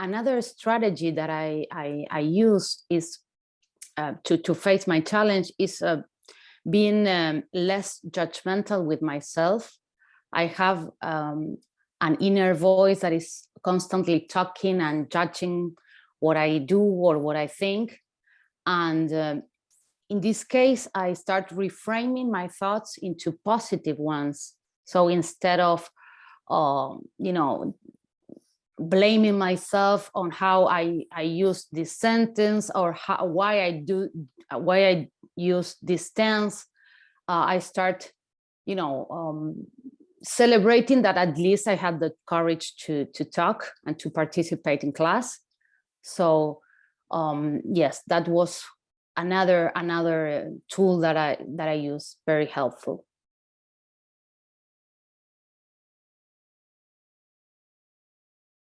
another strategy that I, I, I use is uh, to, to face my challenge is uh, being um, less judgmental with myself. I have um, an inner voice that is constantly talking and judging what I do or what I think. And um, in this case, I start reframing my thoughts into positive ones. So instead of, uh, you know, blaming myself on how I, I use this sentence or how, why I do, why I use this tense, uh, I start, you know, um, celebrating that at least I had the courage to, to talk and to participate in class. So um, yes, that was another another tool that I that I use very helpful.